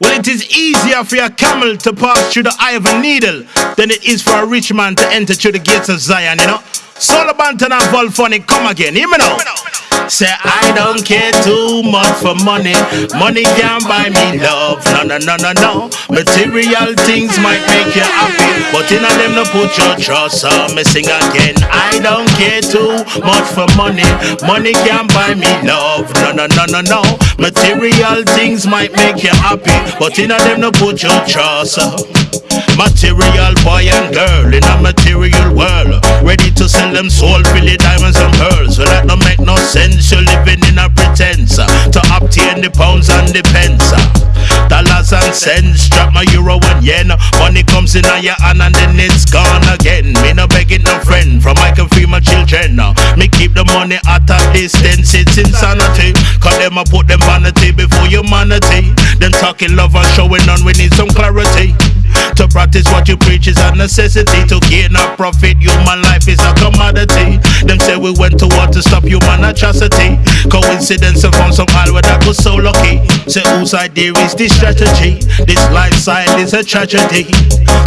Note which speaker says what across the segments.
Speaker 1: Well, it is easier for a camel to pass through the eye of a needle than it is for a rich man to enter through the gates of Zion, you know? Solo Banton and Volphonic, come again, hear me now. Say I don't care too much for money. Money can't buy me love. No, no, no, no, no. Material things might make you happy, but in them no put your trust. So me sing again. I don't care too much for money. Money can't buy me love. No, no, no, no, no. Material things might make you happy, but in them no put your trust. Material boy and girl in a material world, ready to sell them soul, Philly diamonds and pearls. Well, that don't make no sense. You're living in a pretense uh, to obtain the pounds and the pence. uh. Dollars and cents, drop my euro and yen. Money comes in on your hand and then it's gone again. Me no begging no friend from I can feed my children. uh. Me keep the money at a distance, it's insanity. Cause them I put them vanity before humanity. Them talking love and showing on, we need some clarity. To practice what you preach is a necessity. To gain a profit, human life is a commodity. Them say we went to war to stop human atrocity. Coincidence of found some all that was so. Say whose idea is this strategy? This lifestyle is a tragedy.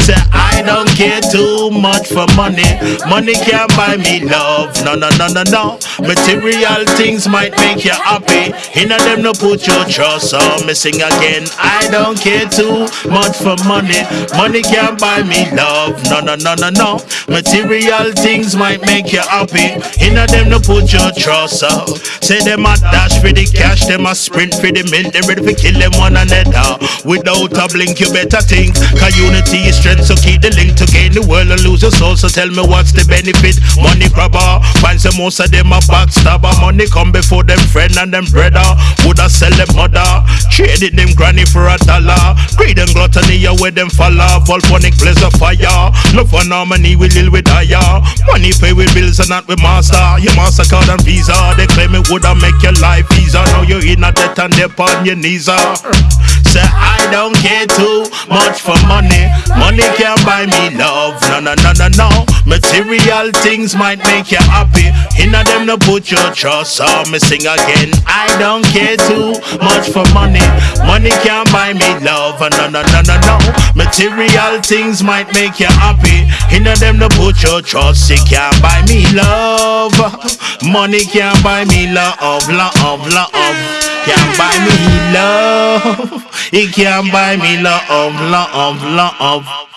Speaker 1: Say I don't care too much for money. Money can't buy me love. No, no, no, no, no. Material things might make you happy. In a them no put your trust on me sing again. I don't care too much for money. Money can't buy me love. No, no, no, no, no. Material things might make you happy. In a them no put your trust on. Say them a dash for the cash, them a sprint for the mint. They ready to kill them one another. Without a blink, you better think. Cause unity is strength, so keep the link to gain the world and lose your soul. So tell me what's the benefit? Money grabber, finds the most of them a backstabber. Money come before them friend and them brother. Woulda sell them mother, traded them granny for a dollar. Greed and gluttony, yeah, where them follow. Volphonic blaze of fire. Love and harmony, we live with higher. Money pay with bills and not with master. Your mastercard and visa, they claim it woulda make your life easier. Now you're in a debt and they're on your knees. ah. Say I don't care too much for money. Money can't buy me love. No, no, no, no, no. Material things might make you happy. In a them no put your trust. So me sing again. I don't care too much for money. Money can't buy me love. Material things might make you happy. In them no put your trust. It can't buy me love. Money can't buy me love, love, love. Can't buy me love. It can't buy me love, love, love.